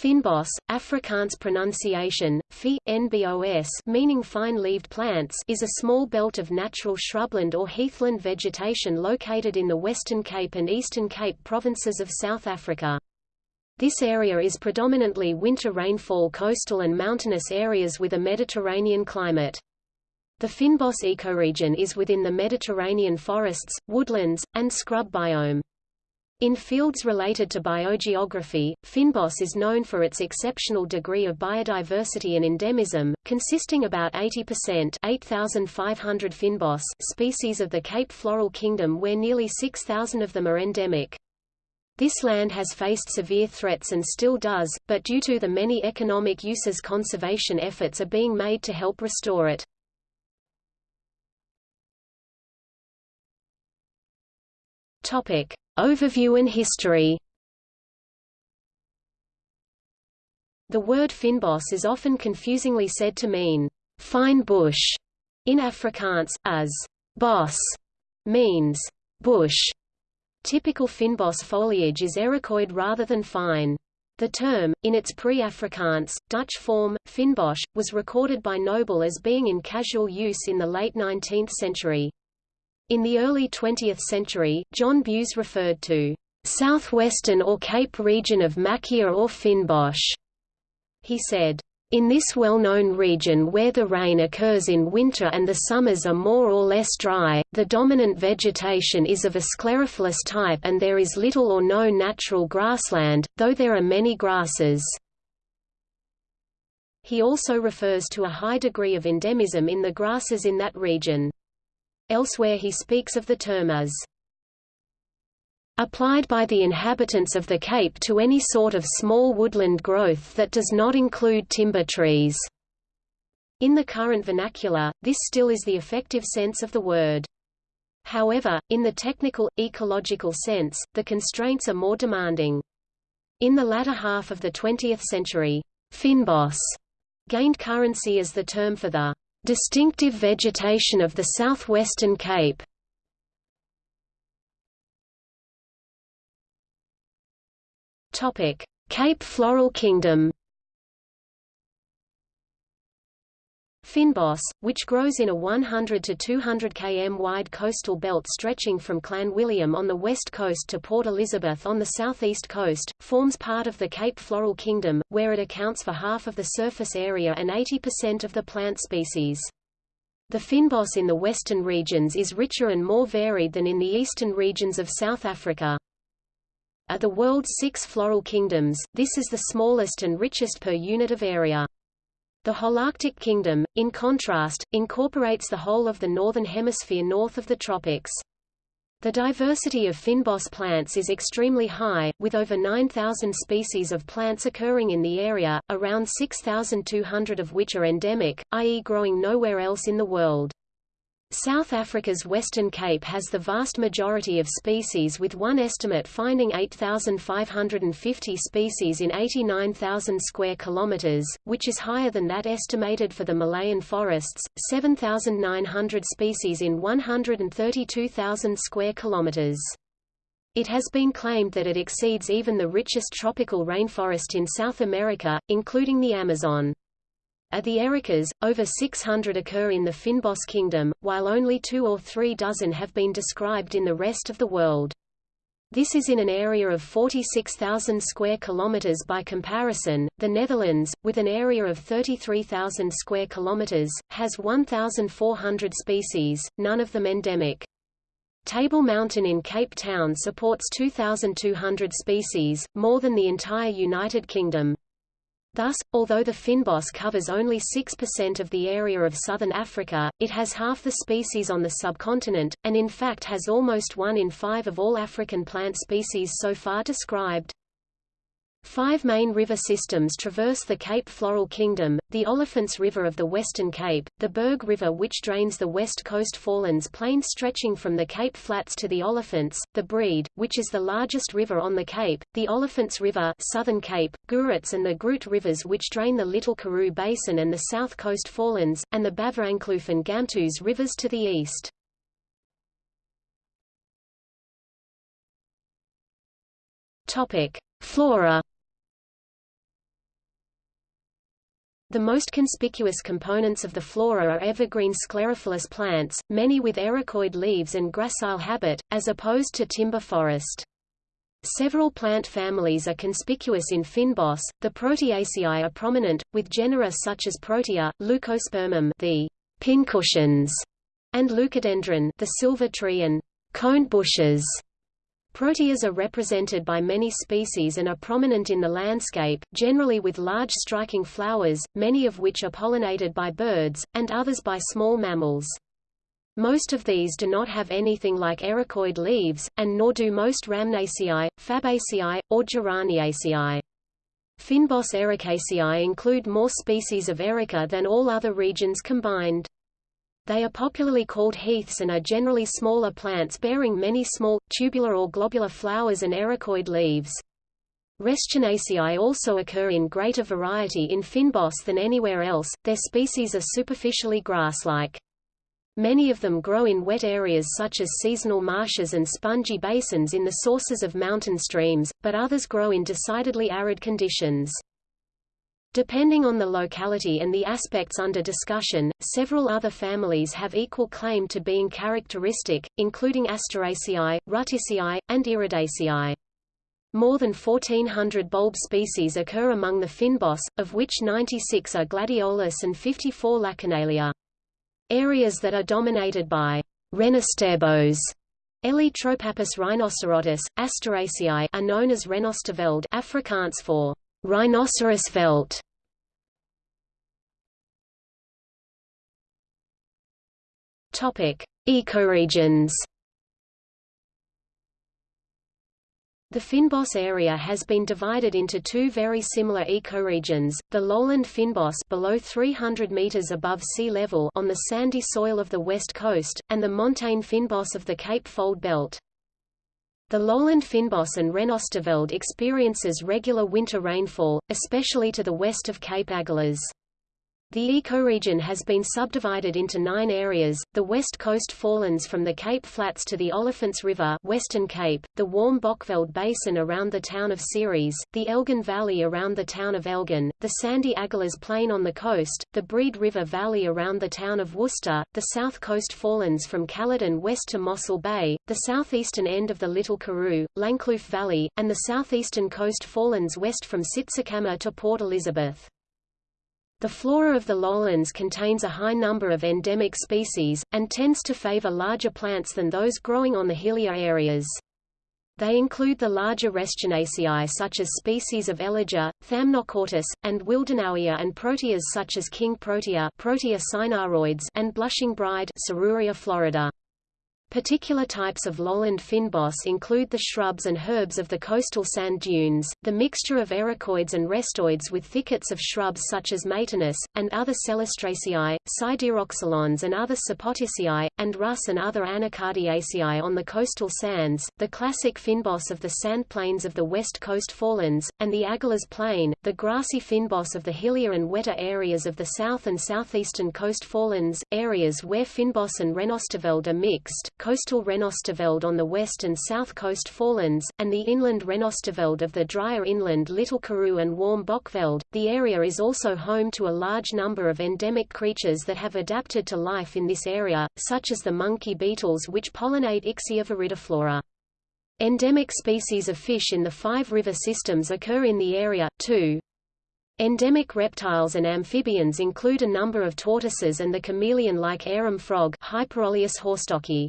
Fynbos, Afrikaans pronunciation, fi, nbos meaning fine-leaved plants is a small belt of natural shrubland or heathland vegetation located in the Western Cape and Eastern Cape provinces of South Africa. This area is predominantly winter rainfall coastal and mountainous areas with a Mediterranean climate. The Fynbos ecoregion is within the Mediterranean forests, woodlands, and scrub biome. In fields related to biogeography, Fynbos is known for its exceptional degree of biodiversity and endemism, consisting about 80% 8,500 Fynbos species of the Cape Floral Kingdom where nearly 6,000 of them are endemic. This land has faced severe threats and still does, but due to the many economic uses conservation efforts are being made to help restore it. Topic. Overview and history The word Fynbos is often confusingly said to mean fine bush in Afrikaans, as bos means bush. Typical Fynbos foliage is ericoid rather than fine. The term, in its pre-Afrikaans, Dutch form, Fynbos, was recorded by Noble as being in casual use in the late 19th century. In the early 20th century, John Bews referred to southwestern or Cape region of Macchia or Fynbos. He said, in this well-known region where the rain occurs in winter and the summers are more or less dry, the dominant vegetation is of a sclerophyllous type and there is little or no natural grassland, though there are many grasses. He also refers to a high degree of endemism in the grasses in that region. Elsewhere he speaks of the term as applied by the inhabitants of the Cape to any sort of small woodland growth that does not include timber trees. In the current vernacular, this still is the effective sense of the word. However, in the technical, ecological sense, the constraints are more demanding. In the latter half of the 20th century, Fynbos gained currency as the term for the Distinctive vegetation of the southwestern Cape. Cape Floral Kingdom Fynbos, which grows in a 100 to 200 km wide coastal belt stretching from Clanwilliam on the west coast to Port Elizabeth on the southeast coast, forms part of the Cape Floral Kingdom, where it accounts for half of the surface area and 80% of the plant species. The Fynbos in the western regions is richer and more varied than in the eastern regions of South Africa. At the world's six floral kingdoms, this is the smallest and richest per unit of area. The Holarctic Kingdom, in contrast, incorporates the whole of the Northern Hemisphere north of the tropics. The diversity of fynbos plants is extremely high, with over 9,000 species of plants occurring in the area, around 6,200 of which are endemic, i.e. growing nowhere else in the world. South Africa's Western Cape has the vast majority of species with one estimate finding 8,550 species in 89,000 square kilometers, which is higher than that estimated for the Malayan forests, 7,900 species in 132,000 square kilometers. It has been claimed that it exceeds even the richest tropical rainforest in South America, including the Amazon. At the Ericas, over 600 occur in the Fynbos kingdom, while only two or three dozen have been described in the rest of the world. This is in an area of 46,000 square kilometers by comparison. The Netherlands, with an area of 33,000 square kilometers, has 1,400 species, none of them endemic. Table Mountain in Cape Town supports 2,200 species, more than the entire United Kingdom. Thus, although the fynbos covers only 6% of the area of southern Africa, it has half the species on the subcontinent, and in fact has almost one in five of all African plant species so far described. Five main river systems traverse the Cape Floral Kingdom, the Olifants River of the Western Cape, the Berg River which drains the west coast forelands plain stretching from the Cape Flats to the Olifants, the Breed, which is the largest river on the Cape, the Olifants River Southern Cape, Gouritz and the Groot rivers which drain the Little Karoo Basin and the south coast forelands, and the Baviaanskloof and Gamtoos rivers to the east. Flora The most conspicuous components of the flora are evergreen sclerophyllous plants, many with ericoid leaves and gracile habit, as opposed to timber forest. Several plant families are conspicuous in Fynbos, The Proteaceae are prominent, with genera such as Protea, Leucospermum, the pincushions, and Leucadendron, the silver tree and cone bushes. Proteas are represented by many species and are prominent in the landscape, generally with large striking flowers, many of which are pollinated by birds, and others by small mammals. Most of these do not have anything like ericoid leaves, and nor do most Rhamnaceae, Fabaceae, or Geraniaceae. Fynbos ericaceae include more species of erica than all other regions combined. They are popularly called heaths and are generally smaller plants bearing many small, tubular or globular flowers and ericoid leaves. Restionaceae also occur in greater variety in Fynbos than anywhere else, their species are superficially grass-like. Many of them grow in wet areas such as seasonal marshes and spongy basins in the sources of mountain streams, but others grow in decidedly arid conditions. Depending on the locality and the aspects under discussion, several other families have equal claim to being characteristic, including Asteraceae, Rutaceae, and Iridaceae. More than 1,400 bulb species occur among the fynbos, of which 96 are gladiolus and 54 Lachenalia. Areas that are dominated by renosterbos Elytropappus rhinocerotis, Asteraceae are known as Renosterveld Afrikaans for Rhinoceros veld Topic: Ecoregions. The Fynbos area has been divided into two very similar ecoregions, the lowland Fynbos below 300 meters above sea level on the sandy soil of the west coast, and the montane Fynbos of the Cape Fold Belt. The lowland Fynbos and Renosterveld experiences regular winter rainfall, especially to the west of Cape Agulhas. The ecoregion has been subdivided into nine areas, the West Coast Forelands from the Cape Flats to the Olifants River Western Cape, the warm Bokveld Basin around the town of Ceres, the Elgin Valley around the town of Elgin, the sandy Agulhas Plain on the coast, the Breed River Valley around the town of Worcester, the South Coast Forelands from Caledon west to Mossel Bay, the southeastern end of the Little Karoo, Langkloof Valley, and the southeastern coast Forelands west from Tsitsikamma to Port Elizabeth. The flora of the lowlands contains a high number of endemic species, and tends to favor larger plants than those growing on the hillier areas. They include the larger Restionaceae such as species of Elegia, Thamnochortus, and Willdenowia and proteas such as king protea, protea cynaroides and blushing bride Serruria florida. Particular types of lowland fynbos include the shrubs and herbs of the coastal sand dunes, the mixture of ericoids and restoids with thickets of shrubs such as Maytenus, and other Celastraceae, Sideroxylons and other Sapotaceae, and Rhus and other Anacardiaceae on the coastal sands, the classic fynbos of the sand plains of the west coast forelands, and the Agulhas Plain, the grassy fynbos of the hillier and wetter areas of the south and southeastern coast forelands, areas where fynbos and Renosterveld are mixed, coastal Renosterveld on the west and south coast forelands, and the inland Renosterveld of the drier inland Little Karoo and Warm Bokveld. The area is also home to a large number of endemic creatures that have adapted to life in this area, such as the monkey beetles which pollinate Ixia viridiflora. Endemic species of fish in the five river systems occur in the area, too. Endemic reptiles and amphibians include a number of tortoises and the chameleon-like arum frog Hyperolius horstockii.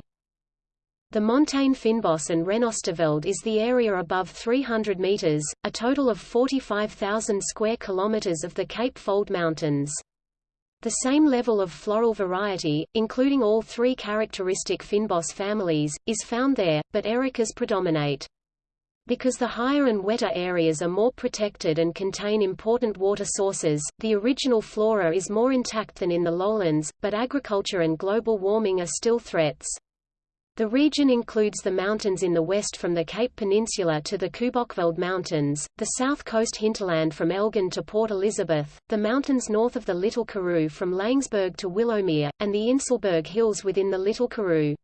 The montane Fynbos and Renosterveld is the area above 300 meters, a total of 45,000 square kilometers of the Cape Fold Mountains. The same level of floral variety, including all three characteristic Fynbos families, is found there, but ericas predominate. Because the higher and wetter areas are more protected and contain important water sources, the original flora is more intact than in the lowlands, but agriculture and global warming are still threats. The region includes the mountains in the west from the Cape Peninsula to the Kubokveld Mountains, the south coast hinterland from Elgin to Port Elizabeth, the mountains north of the Little Karoo from Laingsburg to Willowmore, and the Inselberg Hills within the Little Karoo.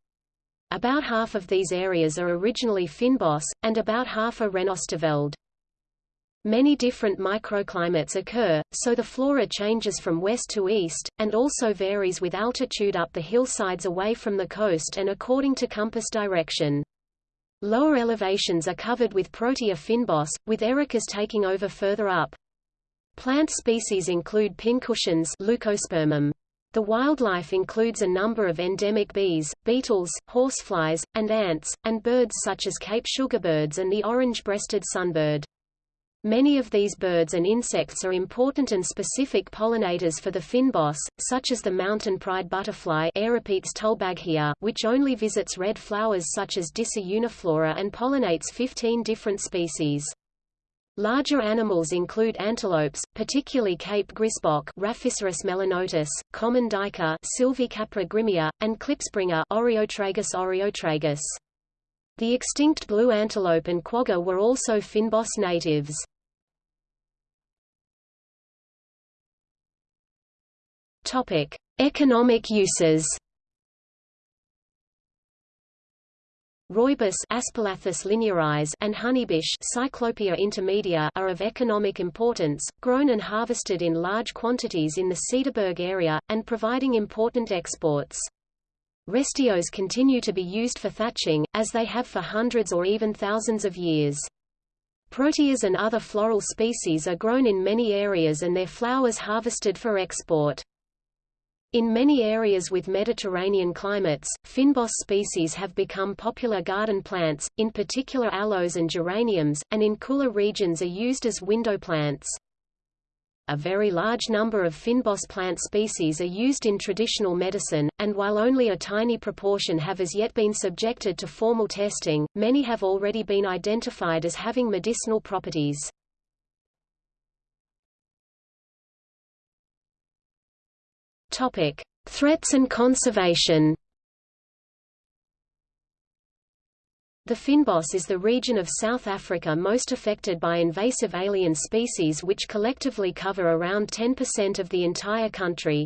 About half of these areas are originally Fynbos, and about half are Renosterveld. Many different microclimates occur, so the flora changes from west to east, and also varies with altitude up the hillsides away from the coast and according to compass direction. Lower elevations are covered with Protea fynbos, with ericas taking over further up. Plant species include pincushions Leucospermum. The wildlife includes a number of endemic bees, beetles, horseflies, and ants, and birds such as Cape sugarbirds and the orange-breasted sunbird. Many of these birds and insects are important and specific pollinators for the fynbos, such as the mountain pride butterfly which only visits red flowers such as Disa uniflora and pollinates 15 different species. Larger animals include antelopes, particularly Cape grysbok Rhaphiceros melanotus, common duiker Sylvicapra grimmia, and klipspringer Oreotragus oreotragus. The extinct blue antelope and quagga were also fynbos natives. Topic: Economic uses. Rooibos Aspalathus linearis and honeybush Cyclopia intermedia are of economic importance, grown and harvested in large quantities in the Cederberg area, and providing important exports. Restios continue to be used for thatching, as they have for hundreds or even thousands of years. Proteas and other floral species are grown in many areas and their flowers harvested for export. In many areas with Mediterranean climates, fynbos species have become popular garden plants, in particular aloes and geraniums, and in cooler regions are used as window plants. A very large number of fynbos plant species are used in traditional medicine, and while only a tiny proportion have as yet been subjected to formal testing, many have already been identified as having medicinal properties. Topic: Threats and conservation. The Fynbos is the region of South Africa most affected by invasive alien species which collectively cover around 10% of the entire country.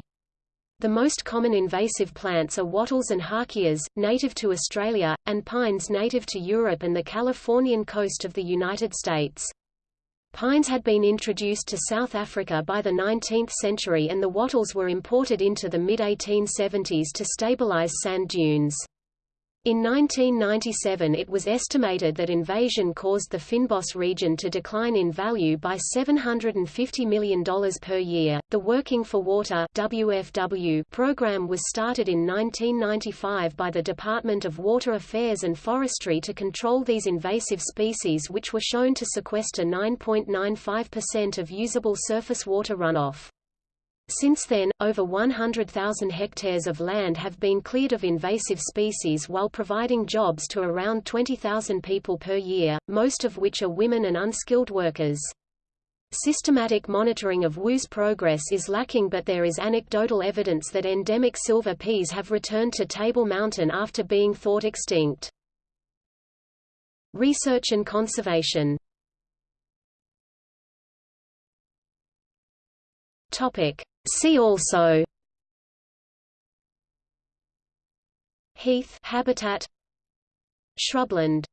The most common invasive plants are wattles and hakeas, native to Australia, and pines native to Europe and the Californian coast of the United States. Pines had been introduced to South Africa by the 19th century and the wattles were imported into the mid-1870s to stabilize sand dunes. In 1997 it was estimated that invasion caused the Fynbos region to decline in value by $750 million per year. The Working for Water WFW program was started in 1995 by the Department of Water Affairs and Forestry to control these invasive species which were shown to sequester 9.95% of usable surface water runoff. Since then, over 100,000 hectares of land have been cleared of invasive species while providing jobs to around 20,000 people per year, most of which are women and unskilled workers. Systematic monitoring of WU's progress is lacking but there is anecdotal evidence that endemic silver peas have returned to Table Mountain after being thought extinct. Research and conservation Topic. See also Heath habitat Shrubland